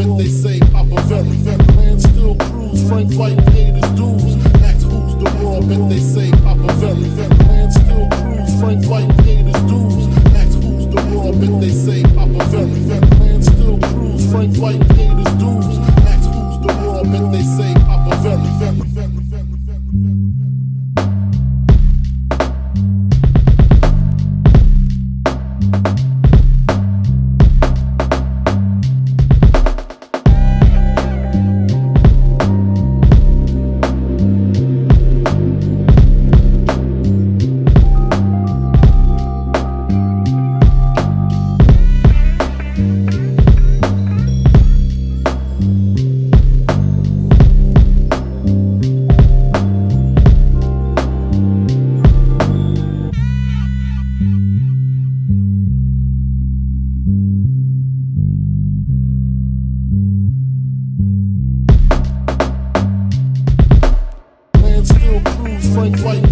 bet they say Papa very, Very. Man still cruise, Frank White paid his dues. Ask who's the raw, bet they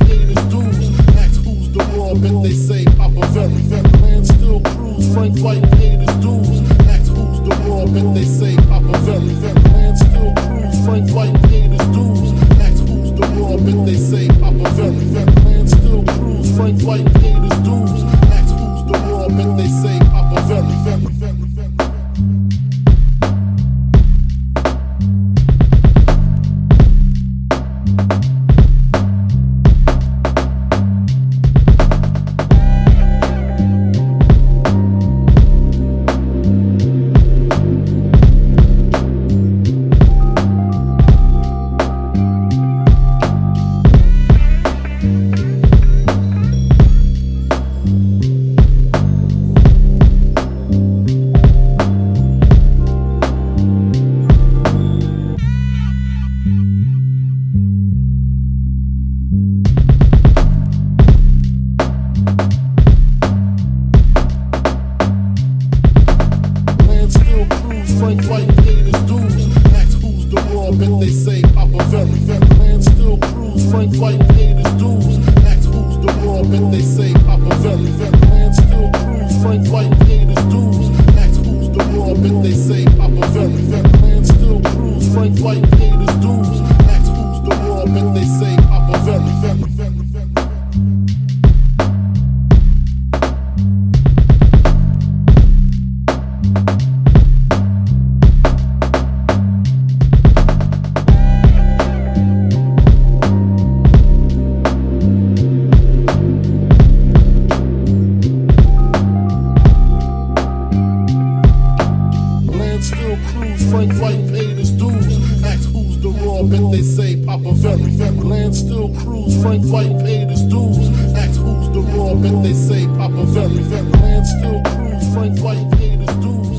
Paid his dues. Ask who's the raw, bet they say Papa Very. Man still cruise, Frank White paid his dues. Frank White paid his dues. Ask who's the raw, bet they say Papa Very. Man still cruise, Frank White paid his dues. Ask who's the raw, bet they say Papa Very. Still cruise, Frank White paid his dues. Ask who's the raw, bet they say the bet they say Papa Very. Land still cruise, Frank White paid his dues. Ask who's the raw, bet they say Papa Very. Land still cruise, Frank White paid his dues.